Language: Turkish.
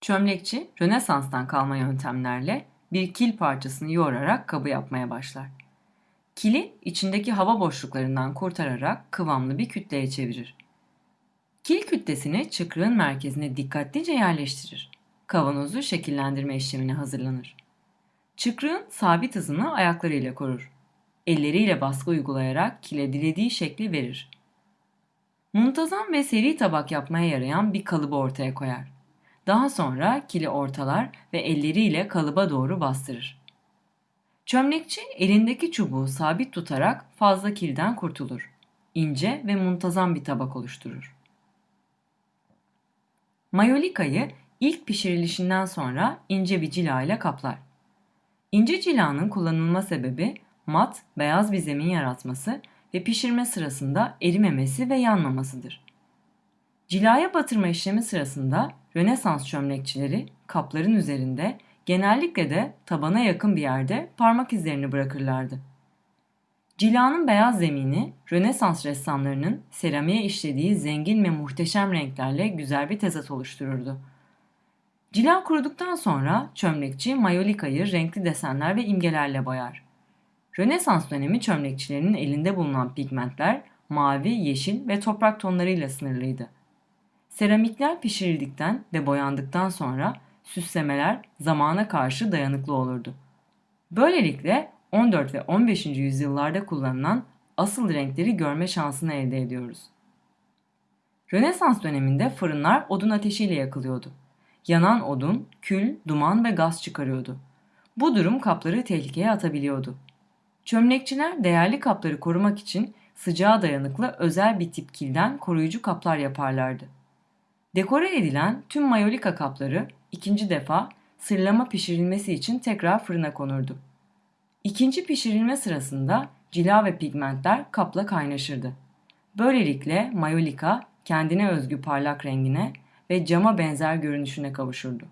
Çömlekçi, Rönesans'tan kalma yöntemlerle bir kil parçasını yoğurarak kabı yapmaya başlar. Kili içindeki hava boşluklarından kurtararak kıvamlı bir kütleye çevirir. Kil kütlesini çıkrığın merkezine dikkatlice yerleştirir. Kavanozu şekillendirme işlemine hazırlanır. Çıkrığın sabit hızını ayaklarıyla korur. Elleriyle baskı uygulayarak kile dilediği şekli verir. Muntazam ve seri tabak yapmaya yarayan bir kalıbı ortaya koyar. Daha sonra kili ortalar ve elleriyle kalıba doğru bastırır. Çömlekçi elindeki çubuğu sabit tutarak fazla kilden kurtulur. İnce ve muntazam bir tabak oluşturur. Mayolikayı ilk pişirilişinden sonra ince bir cila ile kaplar. İnce cilanın kullanılma sebebi mat, beyaz bir zemin yaratması ve pişirme sırasında erimemesi ve yanmamasıdır. Cilaya batırma işlemi sırasında Rönesans çömlekçileri kapların üzerinde genellikle de tabana yakın bir yerde parmak izlerini bırakırlardı. Cilanın beyaz zemini Rönesans ressamlarının seramiğe işlediği zengin ve muhteşem renklerle güzel bir tezat oluştururdu. Cila kuruduktan sonra çömlekçi mayolikayı renkli desenler ve imgelerle boyar. Rönesans dönemi çömlekçilerinin elinde bulunan pigmentler mavi, yeşil ve toprak tonlarıyla sınırlıydı. Seramikler pişirildikten ve boyandıktan sonra süslemeler zamana karşı dayanıklı olurdu. Böylelikle 14 ve 15. yüzyıllarda kullanılan asıl renkleri görme şansını elde ediyoruz. Rönesans döneminde fırınlar odun ateşiyle yakılıyordu. Yanan odun, kül, duman ve gaz çıkarıyordu. Bu durum kapları tehlikeye atabiliyordu. Çömlekçiler değerli kapları korumak için sıcağa dayanıklı özel bir tip kilden koruyucu kaplar yaparlardı. Dekore edilen tüm mayolika kapları ikinci defa sırlama pişirilmesi için tekrar fırına konurdu. İkinci pişirilme sırasında cila ve pigmentler kapla kaynaşırdı. Böylelikle mayolika kendine özgü parlak rengine ve cama benzer görünüşüne kavuşurdu.